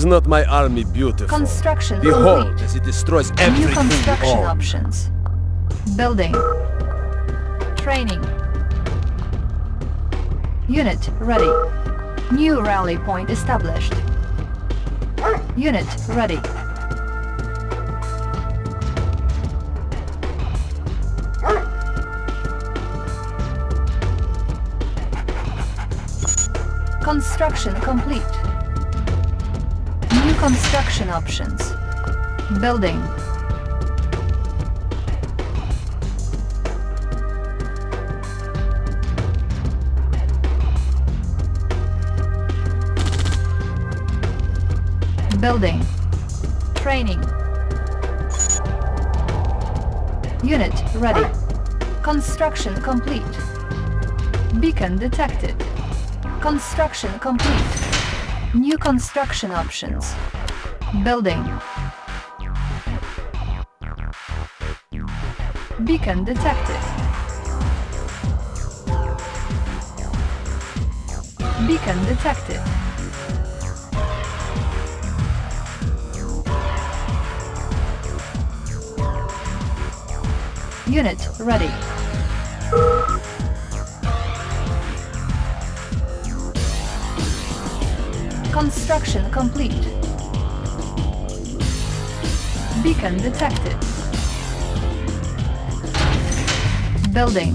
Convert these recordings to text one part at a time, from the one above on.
Is not my army beautiful? Construction Behold, complete. as it destroys New everything we construction options. Building. Training. Unit ready. New rally point established. Unit ready. Construction complete. Construction options. Building. Building. Training. Unit ready. Construction complete. Beacon detected. Construction complete. New construction options. Building. Beacon detected. Beacon detected. Unit ready. Construction complete. Beacon detected. Building.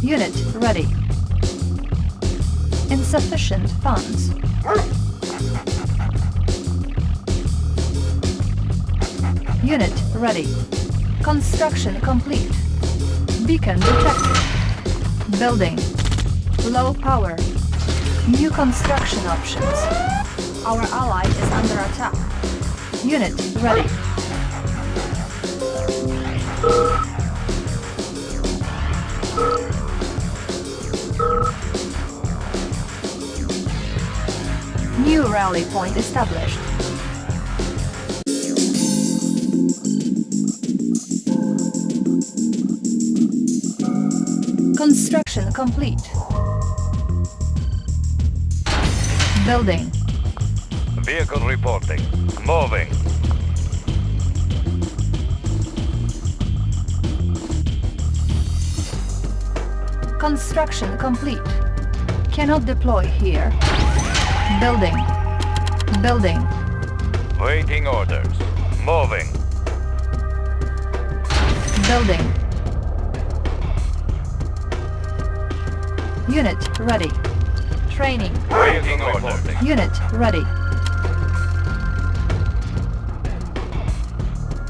Unit ready. Insufficient funds. Unit ready. Construction complete. Beacon detected. Building. Low power. New construction options. Our ally is under attack. Unit ready. New rally point established. Construction complete. Building. Vehicle reporting. Moving. Construction complete. Cannot deploy here. Building. Building. Waiting orders. Moving. Building. Unit ready. Training. Unit ready.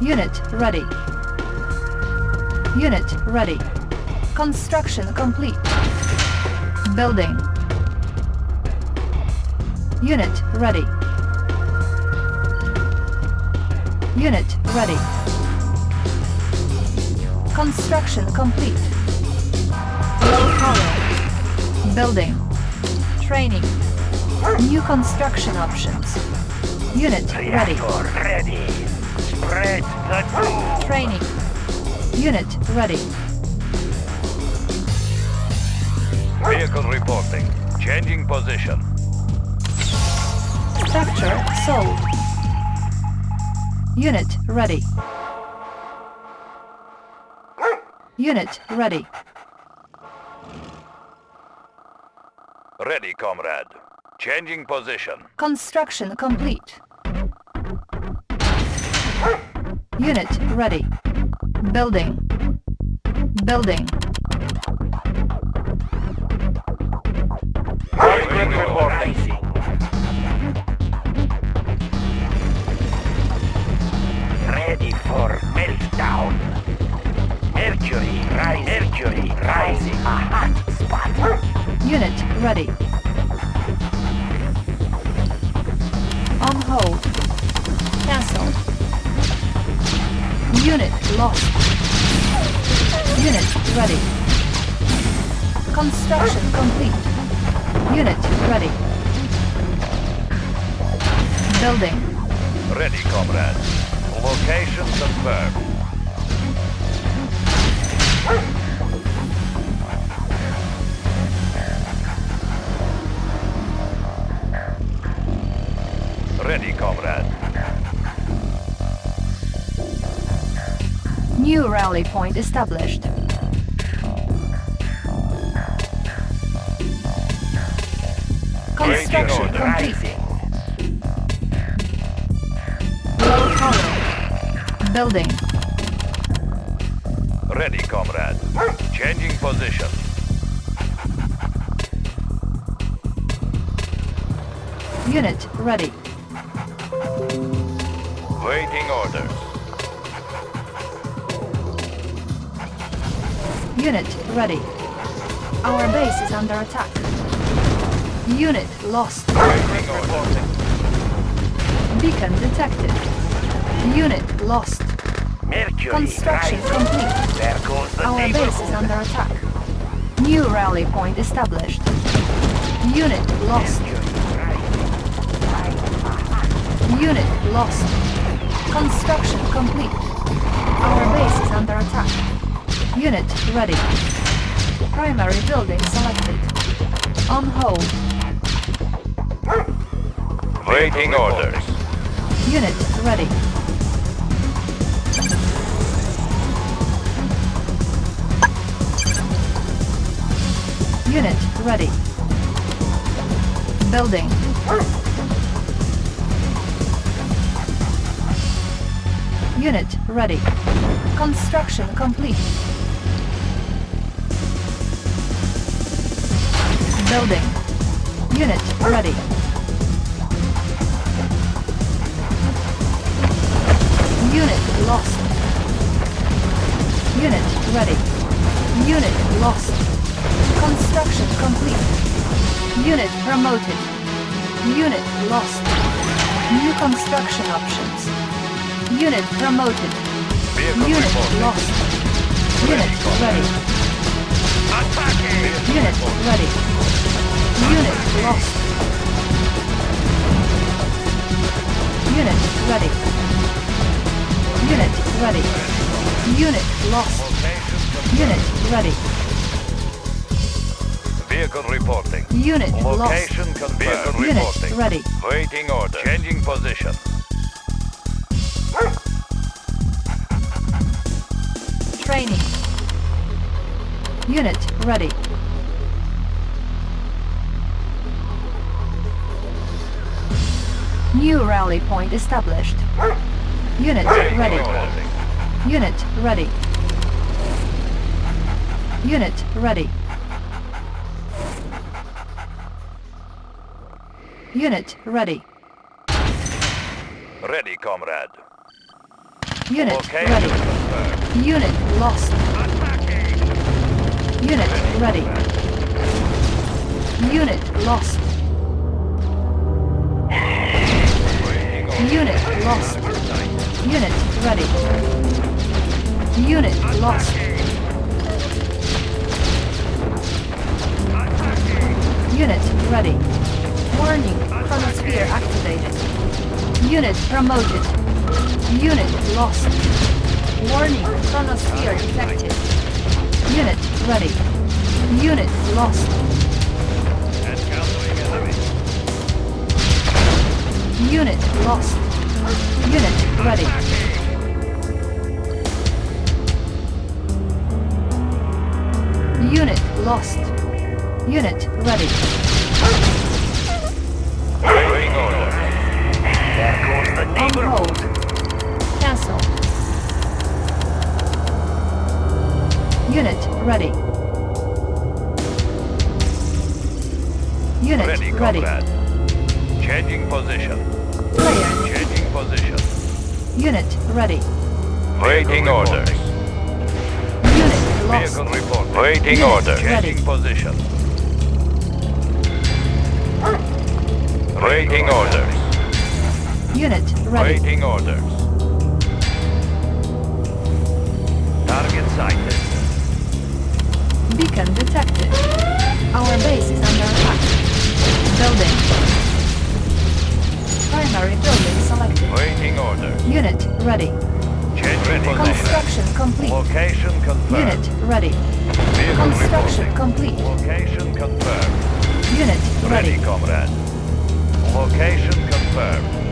Unit ready. Unit ready. Construction complete. Building. Unit ready. Unit ready. Construction complete. Low power. Building. Training. New construction options. Unit ready. ready. Spread the doom. Training. Unit ready. Vehicle reporting. Changing position. Structure sold. Unit ready. Unit ready. Ready, comrade. Changing position. Construction complete. Unit ready. Building. Building. Waiting reporting. ready for meltdown. Mercury, rise, Mercury, rising a hot spot. Unit ready. On hold. Cancel. Unit lost. Unit ready. Construction complete. Unit ready. Building. Ready, comrade. Location confirmed. Ready, comrade. New rally point established. Construction order. complete. Rising. Low hollow. Building. Ready, comrade. Changing position. Unit ready. Waiting orders. Unit ready. Our base is under attack. Unit lost. Waiting orders. Beacon detected. Unit lost. Mercury Construction rising. complete. There goes the Our base is under attack. New rally point established. Unit lost. Mercury rising. Rising. Unit lost. Construction complete. Our base is under attack. Unit ready. Primary building selected. On hold. Waiting orders. Unit ready. Unit ready. Building. Unit ready. Construction complete. Building. Unit ready. Unit lost. Unit ready. Unit lost. Construction complete. Unit promoted. Unit lost. New construction options. Unit promoted. Vehicle Unit reporting. lost. Unit ready. Attacking. Unit ready. Unit lost. Unit ready. Unit ready. Unit lost. Unit ready. Vehicle reporting. Unit lost. Location confirmed. Vehicle Unit reporting. ready. Waiting order. Changing position. Unit ready. New rally point established. Unit ready. Unit ready. Unit ready. Unit ready. Ready, comrade. Unit Location ready. Unit lost. Unit ready. Unit lost. Unit lost. Unit ready. Unit lost. Unit ready. Warning, chronosphere activated. Unit promoted. Unit lost. Warning, chronosphere detected. Unit ready. Unit lost. Unit lost. Unit ready. Unit lost. Unit ready. Waiting orders. There goes the On hold. Cancel. Unit ready. Unit Ready, ready. comrade. Changing position. Player. Changing position. Unit ready. Waiting orders. Unit lost. Vehicle report. Waiting Unit orders. ready. Changing position. Waiting orders. Unit ready. Waiting orders. Target sighted. Beacon detected. Our base is under attack. Building. Primary building selected. Waiting order. Unit ready. Changing position. Construction complete. Location confirmed. Unit ready. Vehicle Construction reporting. complete. Location confirmed. Unit Ready, ready. comrade. Location confirmed.